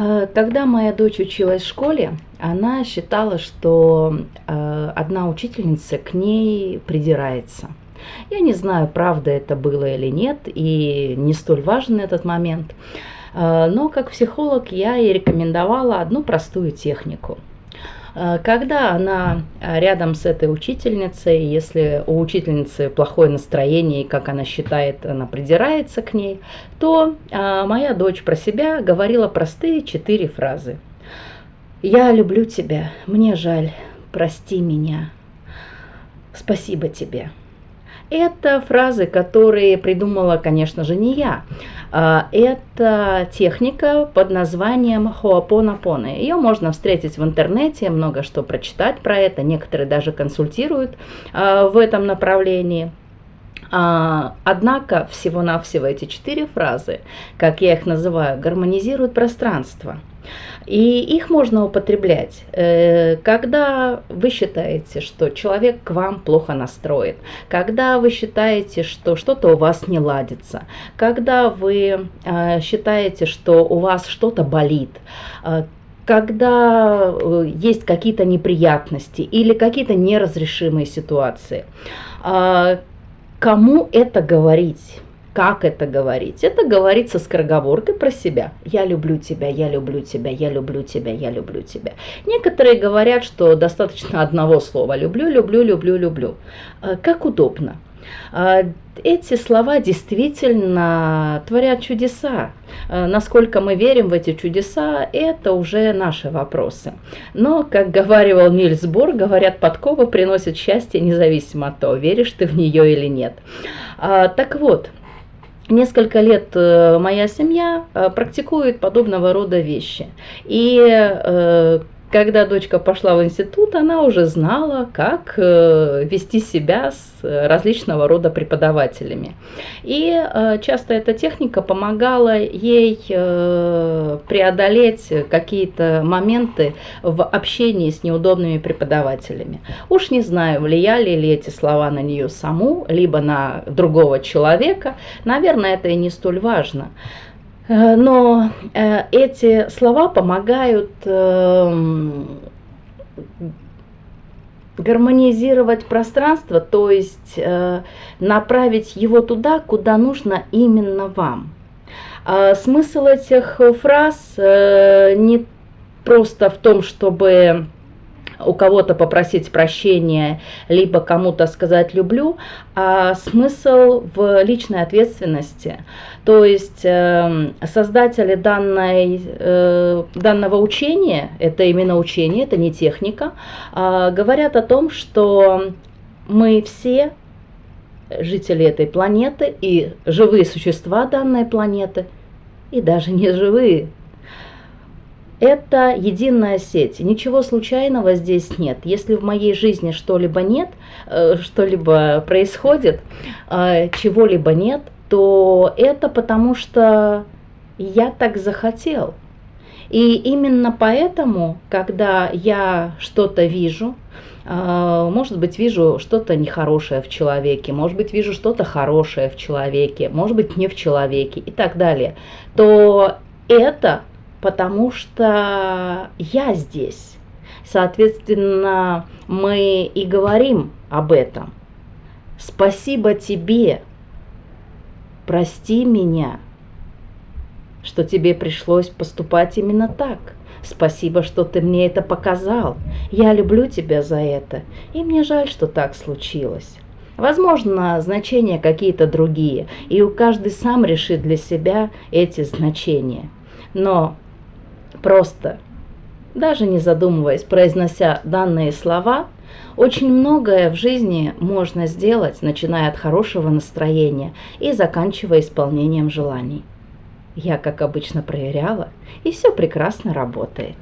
Э, когда моя дочь училась в школе, она считала, что э, одна учительница к ней придирается. Я не знаю, правда это было или нет, и не столь важен этот момент. Э, но как психолог я ей рекомендовала одну простую технику – Э, когда она э, рядом с этой учительницей, если у учительницы плохое настроение, и как она считает, она придирается к ней, то э, моя дочь про себя говорила простые четыре фразы. «Я люблю тебя, мне жаль, прости меня, спасибо тебе». Это фразы, которые придумала, конечно же, не я. А, это техника под названием хоапонапоны. Ее можно встретить в интернете, много что прочитать про это. Некоторые даже консультируют а, в этом направлении. А, однако всего-навсего эти четыре фразы, как я их называю, гармонизируют пространство – и их можно употреблять, э, когда вы считаете, что человек к вам плохо настроен, когда вы считаете, что что-то у вас не ладится, когда вы э, считаете, что у вас что-то болит, э, когда есть какие-то неприятности или какие-то неразрешимые ситуации. Кому это говорить? Как это говорить? Это говорится скороговоркой про себя. Я люблю тебя, я люблю тебя, я люблю тебя, я люблю тебя. Некоторые говорят, что достаточно одного слова «люблю, люблю, люблю, люблю». А, как удобно. А, эти слова действительно творят чудеса. А, насколько мы верим в эти чудеса, это уже наши вопросы. Но, как говаривал Нильс Бор, говорят, подкова приносит счастье независимо от того, веришь ты в нее или нет. Так вот, несколько лет э, моя семья э, практикует подобного рода вещи. И э, когда дочка пошла в институт, она уже знала, как э, вести себя с различного рода преподавателями. И э, часто эта техника помогала ей э, преодолеть какие-то моменты в общении с неудобными преподавателями. Уж не знаю, влияли ли эти слова на нее саму, либо на другого человека. Наверное, это и не столь важно. Э, но э, эти слова помогают эм, гармонизировать пространство, то есть э, направить его туда, куда нужно именно вам. Смысл этих фраз не просто в том, чтобы у кого-то попросить прощения, либо кому-то сказать «люблю», а смысл в личной ответственности. То есть э, создатели данной, э, данного учения, это именно учение, это не техника, э, говорят о том, что мы все жители этой планеты и живые существа данной планеты, и даже не живые это единая сеть. Ничего случайного здесь нет. Если в моей жизни что-либо нет, э, что-либо происходит, э, чего-либо нет, то это потому что я так захотел. И именно поэтому, когда я что-то вижу, э, может быть, вижу что-то нехорошее в человеке, может быть, вижу что-то хорошее в человеке, может быть, не в человеке и так далее, то это потому что я здесь. Соответственно, мы и говорим об этом. Спасибо тебе, прости меня, что тебе пришлось поступать именно так. Спасибо, что ты мне это показал. Я люблю тебя за это, и мне жаль, что так случилось. Возможно, значения какие-то другие, и у каждый сам решит для себя эти значения. Но просто, даже не задумываясь, произнося данные слова, очень многое в жизни можно сделать, начиная от хорошего настроения и заканчивая исполнением желаний. Я, как обычно, проверяла, и все прекрасно работает.